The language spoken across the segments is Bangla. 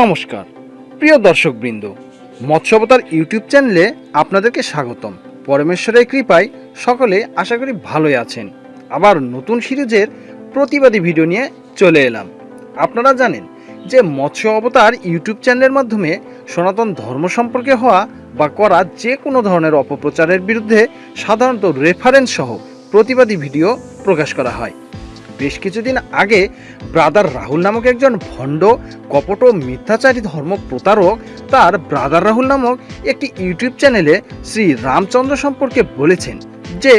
নমস্কার। প্রিয় দর্শকবৃন্দ, মৎস্যবতার ইউটিউব চ্যানেলে আপনাদেরকে স্বাগতম। পরমেশ্বরের কৃপায় সকলে আশা করি ভালোই আছেন। আবার নতুন সিরিজের প্রতিবাদী ভিডিও নিয়ে চলে এলাম। আপনারা জানেন যে মৎস্য অবতার ইউটিউব চ্যানেলের মাধ্যমে সনাতন ধর্ম সম্পর্কে হওয়া বা করা যে কোনো ধরনের অপপ্রচারের বিরুদ্ধে সাধারণত রেফারেন্স সহ প্রতিবাদী ভিডিও প্রকাশ করা হয়। বেশ কিছুদিন আগে ব্রাদার রাহুল নামক একজন ভণ্ড, কপট ও মিথ্যাচারী ধর্ম প্রতারক তার ব্রাদার রাহুল নামক একটি ইউটিউব চ্যানেলে শ্রী রামচন্দ্র সম্পর্কে বলেছেন যে,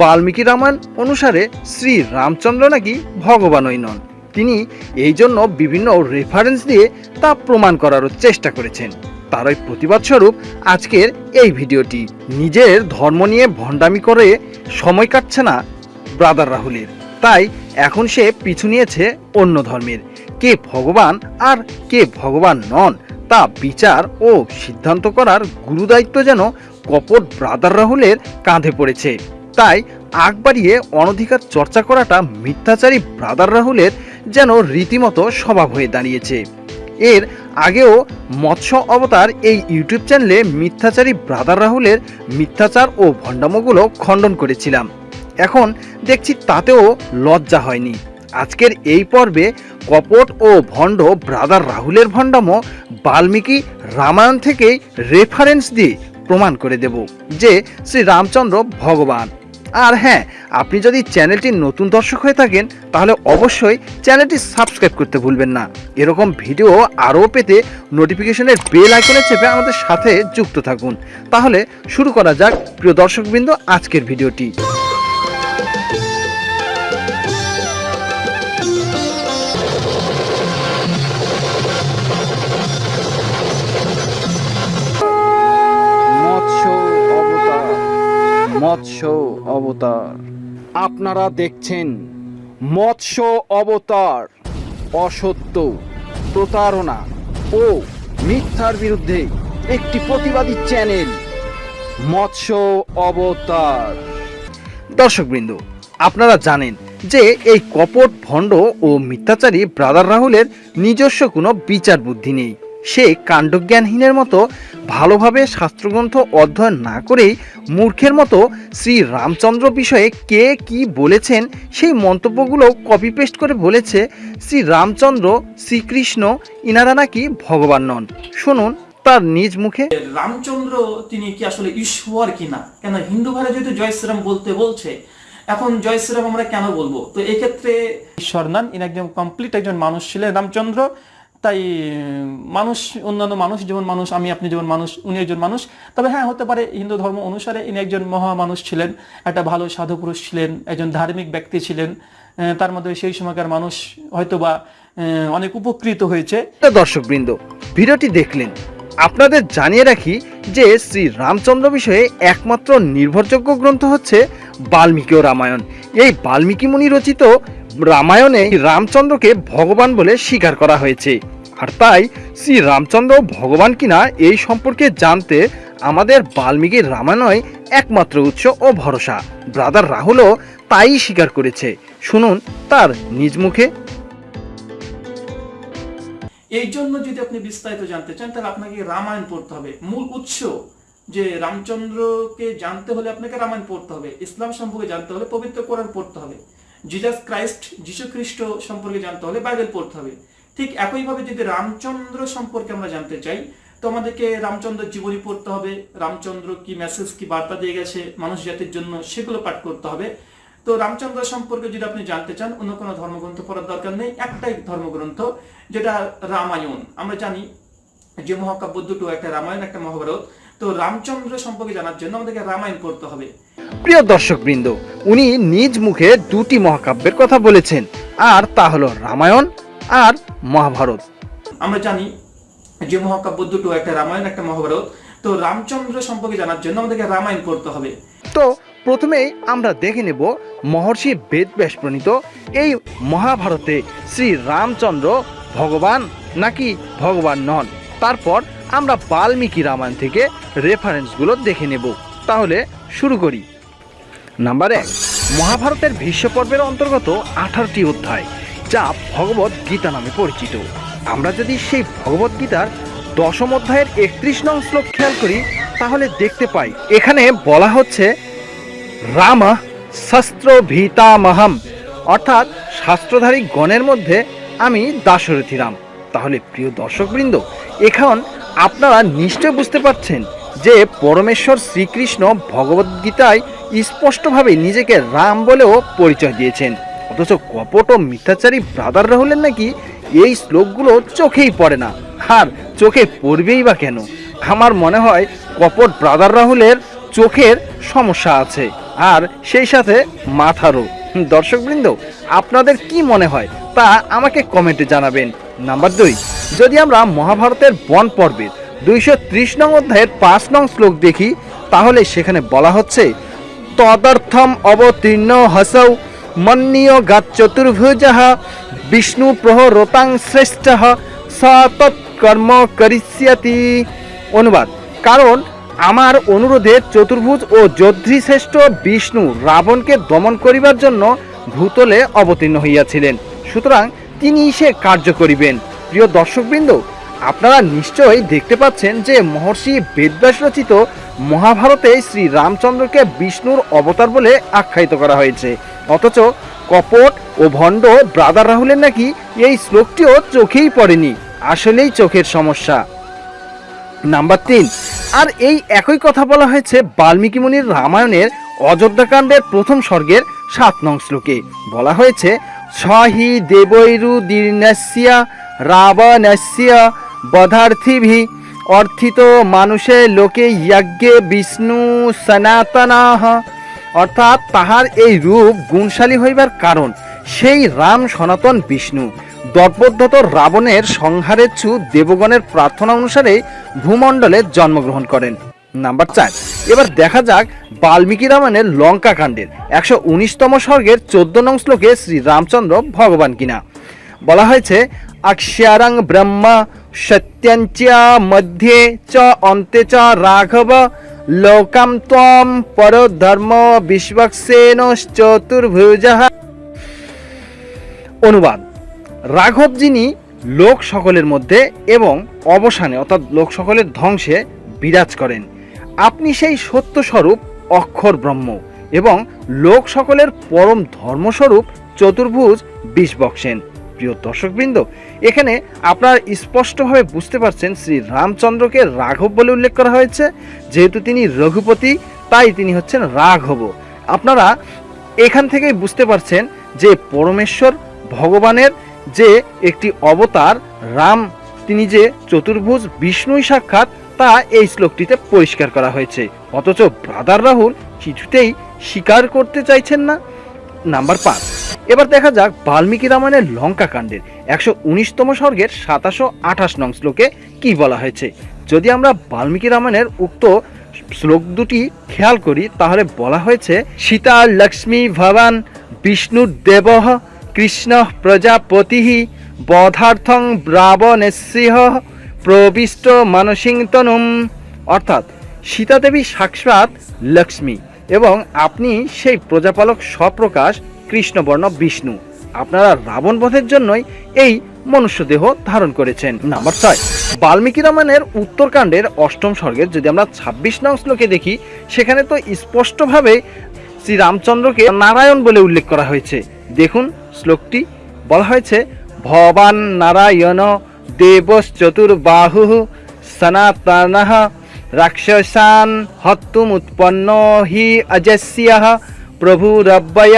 বাল্মীকি রামায়ণ অনুসারে শ্রী রামচন্দ্র নাকি ভগবানই নন। তিনি এই জন্য বিভিন্ন রেফারেন্স দিয়ে তা প্রমাণ করারও চেষ্টা করেছেন। তারই প্রতিবাদ স্বরূপ আজকের এই ভিডিওটি। নিজের ধর্ম নিয়ে ভণ্ডামি করে সময় কাটছে না ব্রাদার রাহুলের। তাই এখন সে পিছু নিয়েছে অন্য ধর্মের। কে ভগবান আর কে ভগবান নন, তা বিচার ও সিদ্ধান্ত করার গুরুদায়িত্ব যেন কপট ব্রাদার রাহুলের কাঁধে পড়েছে। তাই আগ বাড়িয়ে অনধিকার চর্চা করাটা মিথ্যাচারী ব্রাদার রাহুলের যেন রীতিমতো স্বভাব হয়ে দাঁড়িয়েছে। এর আগেও মৎস্য অবতার এই ইউটিউব চ্যানেলে মিথ্যাচারী ব্রাদার রাহুলের মিথ্যাচার ও ভণ্ডামোগুলো খণ্ডন করেছিলাম। এখন দেখছি তাতেও লজ্জা হয়নি। আজকের এই পর্বে কপট ও ভণ্ড ব্রাদার রাহুলের ভণ্ডামো বাল্মীকি রামায়ণ থেকেই রেফারেন্স দিয়ে প্রমাণ করে দেব যে শ্রী রামচন্দ্র ভগবান। আর হ্যাঁ আপনি যদি চ্যানেলটির নতুন দর্শক হয়ে থাকেন, তাহলে অবশ্যই চ্যানেলটি সাবস্ক্রাইব করতে ভুলবেন না। এরকম ভিডিও আরও পেতে নোটিফিকেশনের বেল আইকনে চেপে আমাদের সাথে যুক্ত থাকুন। তাহলে শুরু করা যাক প্রিয় দর্শকবৃন্দ, আজকের ভিডিওটি। মৎস্য অবতার। আপনারা দেখছেন মৎস্য অবতার, অসত্য প্রতারণা ও মিথ্যার বিরুদ্ধে একটি প্রতিবাদী চ্যানেল, মৎস্য অবতার। দর্শকবৃন্দ, আপনারা জানেন যে এই কপট ভণ্ড ও মিথ্যাচারী ব্রাদার রাহুলের নিজস্ব কোনো বিচার বুদ্ধি নেই। সে কাণ্ডজ্ঞানহীনের মতো ভালোভাবে শাস্ত্রগ্রন্থ অধ্যয়ন না করেই মূর্খের মতো শ্রী রামচন্দ্র বিষয়ে কে কি বলেছেন সেই মন্তব্যগুলো কপি পেস্ট করে বলেছে শ্রী রামচন্দ্র শ্রীকৃষ্ণ। ইনারা নাকি ভগবান নন। শুনুন তার নিজ মুখে। রামচন্দ্র তিনি কি আসলে ঈশ্বর কিনা? কেন হিন্দু ভাইরা যেহেতু জয় শ্রীরাম বলতে বলছে, এখন জয় শ্রীরাম আমরা কেন বলব? তো এক্ষেত্রে ঈশ্বর নন, ইনি একজন কমপ্লিট একজন মানুষ ছিলেন রামচন্দ্র। তাই মানুষ, অন্যান্য মানুষ, যেমন মানুষ, আমি, আপনি যেমন মানুষ, উনি একজন মানুষ। তবে হ্যাঁ হতে পারে হিন্দু ধর্ম অনুসারে ইনি একজন মহা মানুষ ছিলেন, একটা ভালো সাধু পুরুষ ছিলেন, একজন ধার্মিক ব্যক্তি ছিলেন তার মধ্যে সেই সময়কার মানুষ হয়তোবা অনেক উপকৃত হয়েছে। দর্শকবৃন্দ, ভিডিওটি দেখলেন। আপনাদের জানিয়ে রাখি যে শ্রী রামচন্দ্র বিষয়ে একমাত্র নির্ভরযোগ্য গ্রন্থ হচ্ছে বাল্মীকি ও রামায়ণ। এই বাল্মীকি মুনি রচিত রামায়ণে রামচন্দ্রকে ভগবান বলে স্বীকার করা হয়েছে। আর তাই শ্রী রামচন্দ্র ভগবান কিনা এই সম্পর্কে জানতে আমাদের বাল্মীকির রামায়ণই একমাত্র উৎস ও ভরসা। ব্রাদার রাহুলও তাই স্বীকার করেছে। শুনুন তার নিজ মুখে। এই জন্য যদি আপনি বিস্তারিত জানতে চান, তাহলে আপনাকে রামায়ণ পড়তে হবে। মূল উৎস যে রামচন্দ্রকে জানতে হলে আপনাকে রামায়ণ পড়তে হবে। ইসলাম সম্পর্কে জানতে হলে পবিত্র কোরআন পড়তে হবে। জিজাস ক্রাইস্ট যিশু খ্রিস্ট সম্পর্কে জানতে হলে বাইবেল পড়তে হবে। ঠিক একইভাবে যদি রামচন্দ্র সম্পর্কে আমরা জানতে চাই, তো আমাদেরকে রামচন্দ্রের জীবনী পড়তে হবে, রামচন্দ্র কি মেসেজ কি বার্তা দিয়ে গেছে, মানুষ জাতির জন্য সেগুলো পাঠ করতে হবে। তো রামচন্দ্র সম্পর্কে যদি আপনি জানতে চান, অন্য কোনো ধর্মগ্রন্থ পড়ার দরকার নেই, একটাই ধর্মগ্রন্থ, যেটা রামায়ণ। আমরা জানি যে মহাকাব্য দুটো, একটা রামায়ণ, একটা মহাভারত। তো রামচন্দ্র সম্পর্কে জানার জন্য আমাদেরকে রামায়ণ পড়তে হবে। প্রিয় দর্শকবৃন্দ উনি নিজ মুখে দুটি মহাকাব্যের কথা বলেছেন আর তা হলো রামায়ণ আর মহাভারত। আমরা জানি যে মহাকাব্য দুটো একটা রামায়ণ একটা মহাভারত। তো রামচন্দ্র সম্পর্কে জানার জন্য আমাদেরকে রামায়ণ পড়তে হবে। তো প্রথমেই আমরা দেখে নেব মহর্ষি বেদব্যাস প্রণীত এই মহাভারতে শ্রী রামচন্দ্র ভগবান নাকি ভগবান নন? তারপর আমরা বাল্মীকি রামায়ণ থেকে রেফারেন্সগুলো দেখে নেব। তাহলে শুরু করি। নাম্বার এক, মহাভারতের ভীষ্ম পর্বের অন্তর্গত আঠারোটি অধ্যায়, যা ভগবত গীতা নামে পরিচিত। আমরা যদি সেই ভগবদ্গীতার দশম অধ্যায়ের একত্রিশ নং শ্লোক খেয়াল করি, তাহলে দেখতে পাই, এখানে বলা হচ্ছে, রাম শস্ত্র ভীতামহম। অর্থাৎ শাস্ত্রধারী গণের মধ্যে আমি দাশরথী রাম। তাহলে প্রিয় দর্শকবৃন্দ, এখন আপনারা নিশ্চয় বুঝতে পারছেন যে পরমেশ্বর শ্রীকৃষ্ণ ভগবদ্গীতায় স্পষ্টভাবে নিজেকে রাম বলেও পরিচয় দিয়েছেন। অথচ কপট ও মিথ্যাচারী ব্রাদার রাহুলের নাকি এই শ্লোকগুলো চোখেই পড়ে না। আর চোখে পড়বেই বা কেন? আমার মনে হয় কপট ব্রাদার রাহুলের চোখের সমস্যা আছে, আর সেই সাথে মাথারও। দর্শকবৃন্দ, আপনাদের কি মনে হয় তা আমাকে কমেন্টে জানাবেন। নাম্বার দুই। যদি আমরা মহাভারতের বন পর্বের দুইশো ত্রিশ নং অধ্যায়ের পাঁচ নং শ্লোক দেখি, তাহলে সেখানে বলা হচ্ছে, তদর্থম অবতীর্ণ হসৌ মন্নীয় গাত চতুর্ভুজ বিষ্ণু প্রহরতাং শ্রেষ্ঠ স তৎকর্ম করিষ্যতি। অনুবাদ। কারণ আমার অনুরোধে চতুর্ভুজ ও যোদ্ধি শ্রেষ্ঠ বিষ্ণু রাবণকে দমন করিবার জন্য ভূতলে অবতীর্ণ হইয়াছিলেন। সুতরাং তিনি সে কার্য করিবেন। প্রিয় দর্শকবৃন্দ, আপনারা নিশ্চয়ই দেখতে পাচ্ছেন যে মহর্ষি বেদব্যাস রচিত মহাভারতে শ্রী রামচন্দ্রকে বিষ্ণুর অবতার বলে আখ্যায়িত করা হয়েছে। অথচ কপট ও ভণ্ড ব্রাদার রাহুলের নাকি এই শ্লোকটিও চোখেই পড়েনি। আসলেই চোখের সমস্যা। নাম্বার তিন, আর এই একই কথা বলা হয়েছে বাল্মীকি মুনির রামায়ণের অযোধ্যাকাণ্ডের প্রথম স্বর্গের সাত নং শ্লোকে। বলা হয়েছে সহি দেবৈরু দীর্ণস্যা, রাবণস্যা, বধার্থিভি, অর্থিত মানুষের লোকে যজ্ঞে বিষ্ণু সনাতনাহ। অর্থাৎ তাহার এই রূপ গুণশালী হইবার কারণ, সেই রাম সনাতন বিষ্ণু। দর্পোদ্ধত রাবণের সংহারের ছু দেবগণের প্রার্থনা অনুসারে ভূমণ্ডলে জন্মগ্রহণ করেন। নাম্বার চার। এবার দেখা যাক বাল্মীকি রামায়ণের লঙ্কা কাণ্ডের। একশো উনিশতম স্বর্গের চোদ্দ নং শ্লোকে শ্রী রামচন্দ্র ভগবান কিনা। বলা হয়েছে অক্ষারাং ব্রহ্মা সত্যঞ্চা মধ্যে চ অন্তে চ রাঘব লোকাম ত্বম পরধর্ম বিশ্বক্সেন চতুর্ভুজ অনুবাদ। রাঘব যিনি লোক সকলের মধ্যে এবং অবসানে, অর্থাৎ লোক সকলের ধ্বংসে বিরাজ করেন। আপনি সেই সত্যস্বরূপ অক্ষর ব্রহ্ম এবং লোক সকলের পরম ধর্মস্বরূপ চতুর্ভুজ বিষ বক্সেন প্রিয় দর্শকবৃন্দ, এখানে আপনারা স্পষ্টভাবে বুঝতে পারছেন শ্রী রামচন্দ্রকে রাঘব বলে উল্লেখ করা হয়েছে। যেহেতু তিনি রঘুপতি, তাই তিনি হচ্ছেন রাঘব। আপনারা এখান থেকেই বুঝতে পারছেন যে পরমেশ্বর ভগবানের যে একটি অবতার, রাম, তিনি যে চতুর্ভুজ বিষ্ণুই সাক্ষাৎ তা এই শ্লোকটিতে পরিষ্কার করা হয়েছে। অথচ ব্রাদার রাহুল কিছুতেই স্বীকার করতে চাইছেন না। নাম্বার পাঁচ। এবার দেখা যাক বাল্মীকি রামায়ণের লঙ্কা কাণ্ডের একশো উনিশতম স্বর্গের সাতাশো আঠাশ নং শ্লোকে কি বলা হয়েছে। যদি আমরা বাল্মীকি রামায়ণের উক্ত শ্লোক দুটি খেয়াল করি, তাহলে বলা হয়েছে, সীতা লক্ষ্মী ভবান বিষ্ণু দেব কৃষ্ণ প্রজাপতি বধার্থং রাবণেসিহ প্রবিষ্ট মানসিংতনুম, অর্থাৎ সীতা দেবী সাক্ষাৎ লক্ষ্মী এবং আপনি সেই প্রজাপালক স্বপ্রকাশ কৃষ্ণবর্ণ বিষ্ণু। আপনারা রাবণ বধের জন্যই এই মনুষ্য দেহ ধারণ করেছেন। নাম্বার ছয়, বাল্মীকি রামায়ণের উত্তরকাণ্ডের অষ্টম স্বর্গের যদি আমরা ছাব্বিশ নং শ্লোকে দেখি, সেখানে তো স্পষ্টভাবে শ্রী রামচন্দ্রকে নারায়ণ বলে উল্লেখ করা হয়েছে। দেখুন, শ্লোকটি বলা হয়েছে, ভবান নারায়ণ দেবস চতুর্বাহু সনাতন রাক্ষসান হত্তুমুৎপন্ন হি অজস্য প্রভুরব্যয়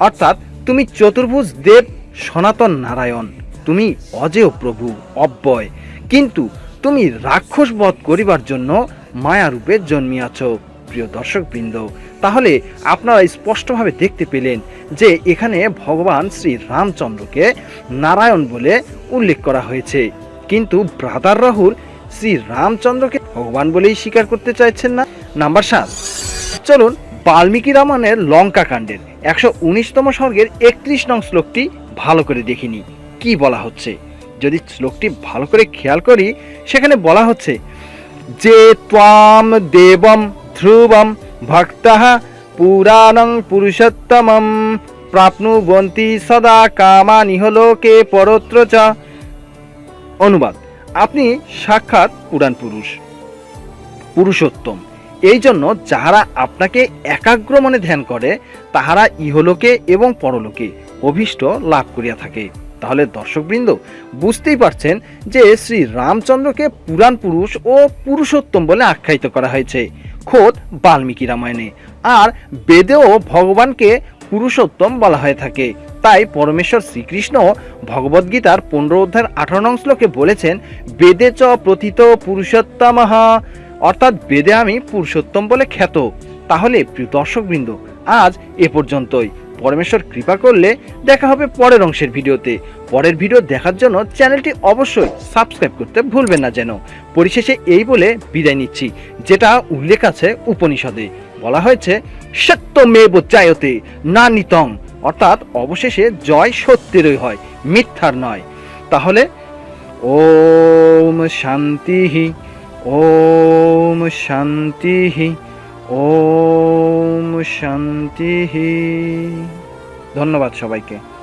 অর্থাৎ তুমি চতুর্ভুজ দেব সনাতন নারায়ণ। তুমি অজেয় প্রভু, অব্যয়। কিন্তু তুমি রাক্ষস বধ করিবার জন্য মায়ারূপে জন্মিয়াছ। প্রিয় দর্শকবৃন্দ, তাহলে আপনারা স্পষ্টভাবে দেখতে পেলেন যে এখানে ভগবান শ্রী রামচন্দ্রকে নারায়ণ বলে উল্লেখ করা হয়েছে। কিন্তু ব্রাদার রাহুল শ্রী রামচন্দ্রকে ভগবান বলেই স্বীকার করতে চাইছেন না? নাম্বার সাত। চলুন বাল্মীকি রামায়ণের লঙ্কা কাণ্ডের একশো উনিশতম স্বর্গের একত্রিশ নং শ্লোকটি ভালো করে দেখিনি কি বলা হচ্ছে? যদি শ্লোকটি ভালো করে খেয়াল করি, সেখানে বলা হচ্ছে যে, ত্বাম দেবম ধ্রুবম ভক্তঃ পুরাণং পুরুষোত্তমম প্রাপ্নুবন্তি সদা কামানিহ লোকে পরত্র চ অনুবাদ আপনি সাক্ষাৎ পুরাণ পুরুষ, পুরুষোত্তম। এই জন্য যাহারা আপনাকে একাগ্র মনে ধ্যান করে, তাহারা ইহলোকে এবং পরলোকে অভীষ্ট লাভ করিয়া থাকে। তাহলে দর্শকবৃন্দ, বুঝতেই পারছেন যে শ্রী রামচন্দ্রকে পুরাণ পুরুষ ও পুরুষোত্তম বলে আখ্যায়িত করা হয়েছে। খোদ বাল্মীকি রামায়ণে। আর বেদেও ভগবানকে পুরুষোত্তম বলা হয়ে থাকে। তাই পরমেশ্বর শ্রীকৃষ্ণ ভগবদ্গীতার পনেরো অধ্যায়ের আঠারো নং শ্লোকে বলেছেন, বেদে চ প্রথিত পুরুষোত্তম। অর্থাৎ বেদে আমি পুরুষোত্তম বলে খ্যাত। তাহলে প্রিয় দর্শকবৃন্দ, আজ এ পর্যন্তই। পরমেশ্বর কৃপা করলে দেখা হবে পরের অংশের ভিডিওতে। পরের ভিডিও দেখার জন্য চ্যানেলটি অবশ্যই সাবস্ক্রাইব করতে ভুলবেন না যেন। পরিশেষে এই বলে বিদায় নিচ্ছি, যেটা উল্লেখ আছে উপনিষদে। বলা হয়েছে, সত্যমেব চায়তে না নিতং অর্থাৎ অবশেষে জয় সত্যেরই হয়, মিথ্যার নয়। তাহলে, ওম শান্তি ওম শান্তি ওম শান্তি। ধন্যবাদ সবাইকে।